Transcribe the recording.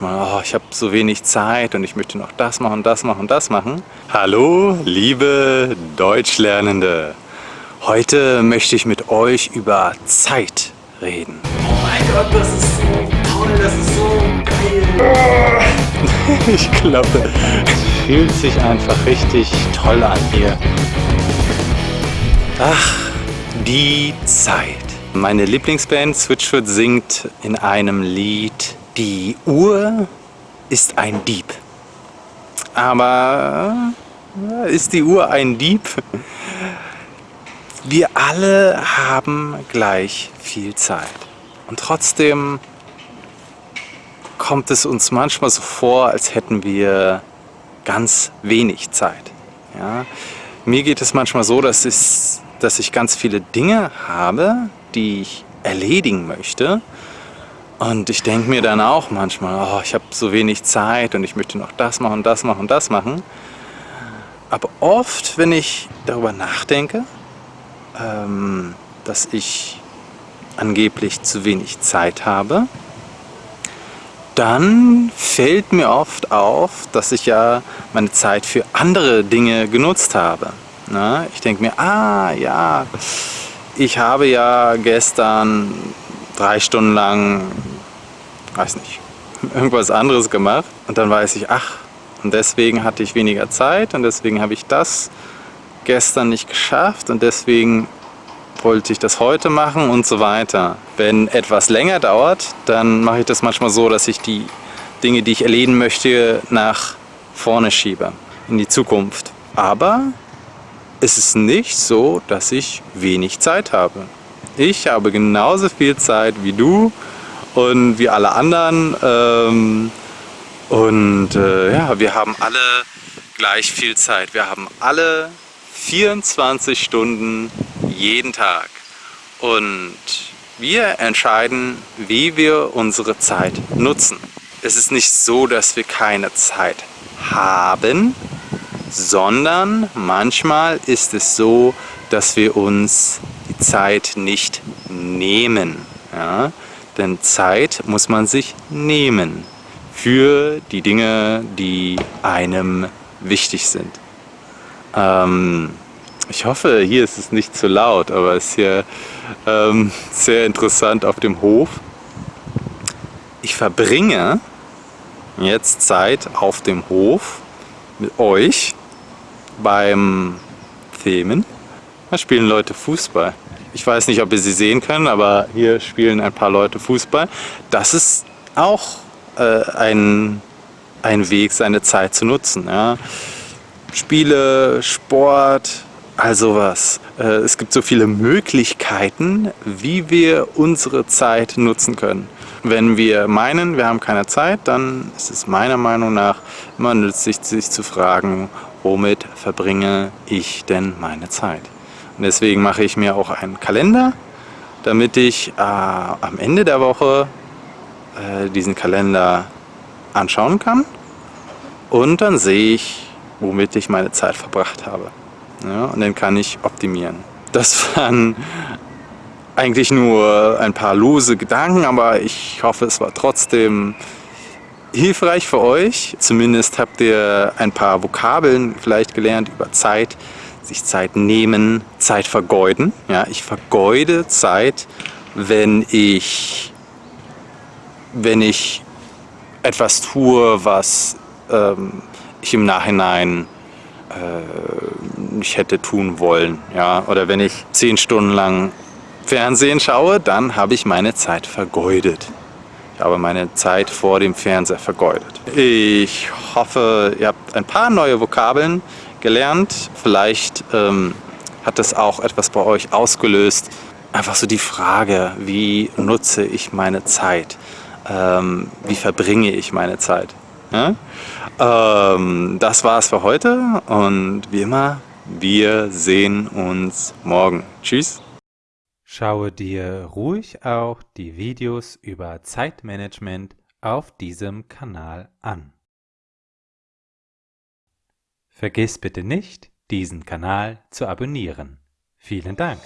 Oh, ich habe so wenig Zeit und ich möchte noch das machen, das machen, das machen. Hallo, liebe Deutschlernende. Heute möchte ich mit euch über Zeit reden. Oh mein Gott, das ist so toll, das ist so geil. ich glaube, es fühlt sich einfach richtig toll an hier. Ach, die Zeit. Meine Lieblingsband Switchfoot singt in einem Lied die Uhr ist ein Dieb. Aber äh, ist die Uhr ein Dieb? Wir alle haben gleich viel Zeit. Und trotzdem kommt es uns manchmal so vor, als hätten wir ganz wenig Zeit. Ja? Mir geht es manchmal so, dass ich, dass ich ganz viele Dinge habe, die ich erledigen möchte und ich denke mir dann auch manchmal, oh, ich habe so wenig Zeit und ich möchte noch das machen, das machen, das machen. Aber oft, wenn ich darüber nachdenke, ähm, dass ich angeblich zu wenig Zeit habe, dann fällt mir oft auf, dass ich ja meine Zeit für andere Dinge genutzt habe. Na, ich denke mir, ah ja, ich habe ja gestern drei Stunden lang, weiß nicht, irgendwas anderes gemacht. Und dann weiß ich, ach, und deswegen hatte ich weniger Zeit und deswegen habe ich das gestern nicht geschafft und deswegen wollte ich das heute machen und so weiter. Wenn etwas länger dauert, dann mache ich das manchmal so, dass ich die Dinge, die ich erledigen möchte, nach vorne schiebe, in die Zukunft. Aber es ist nicht so, dass ich wenig Zeit habe. Ich habe genauso viel Zeit wie du und wie alle anderen. Ähm, und äh, ja, wir haben alle gleich viel Zeit. Wir haben alle 24 Stunden jeden Tag. Und wir entscheiden, wie wir unsere Zeit nutzen. Es ist nicht so, dass wir keine Zeit haben, sondern manchmal ist es so, dass wir uns Zeit nicht nehmen. Ja? Denn Zeit muss man sich nehmen für die Dinge, die einem wichtig sind. Ähm, ich hoffe, hier ist es nicht zu laut, aber es ist hier ähm, sehr interessant auf dem Hof. Ich verbringe jetzt Zeit auf dem Hof mit euch beim Themen. Da spielen Leute Fußball. Ich weiß nicht, ob ihr sie sehen könnt, aber hier spielen ein paar Leute Fußball. Das ist auch äh, ein, ein Weg, seine Zeit zu nutzen. Ja. Spiele, Sport, all sowas. Äh, es gibt so viele Möglichkeiten, wie wir unsere Zeit nutzen können. Wenn wir meinen, wir haben keine Zeit, dann ist es meiner Meinung nach immer nützlich, sich zu fragen, womit verbringe ich denn meine Zeit? Und deswegen mache ich mir auch einen Kalender, damit ich äh, am Ende der Woche äh, diesen Kalender anschauen kann. Und dann sehe ich, womit ich meine Zeit verbracht habe. Ja, und den kann ich optimieren. Das waren eigentlich nur ein paar lose Gedanken, aber ich hoffe, es war trotzdem hilfreich für euch. Zumindest habt ihr ein paar Vokabeln vielleicht gelernt über Zeit, sich Zeit nehmen, Zeit vergeuden. Ja, ich vergeude Zeit, wenn ich, wenn ich etwas tue, was ähm, ich im Nachhinein äh, nicht hätte tun wollen. Ja? Oder wenn ich zehn Stunden lang Fernsehen schaue, dann habe ich meine Zeit vergeudet. Ich habe meine Zeit vor dem Fernseher vergeudet. Ich hoffe, ihr habt ein paar neue Vokabeln gelernt. Vielleicht ähm, hat das auch etwas bei euch ausgelöst. Einfach so die Frage, wie nutze ich meine Zeit? Ähm, wie verbringe ich meine Zeit? Ja? Ähm, das war's für heute und wie immer, wir sehen uns morgen. Tschüss! Schaue dir ruhig auch die Videos über Zeitmanagement auf diesem Kanal an. Vergiss bitte nicht, diesen Kanal zu abonnieren. Vielen Dank!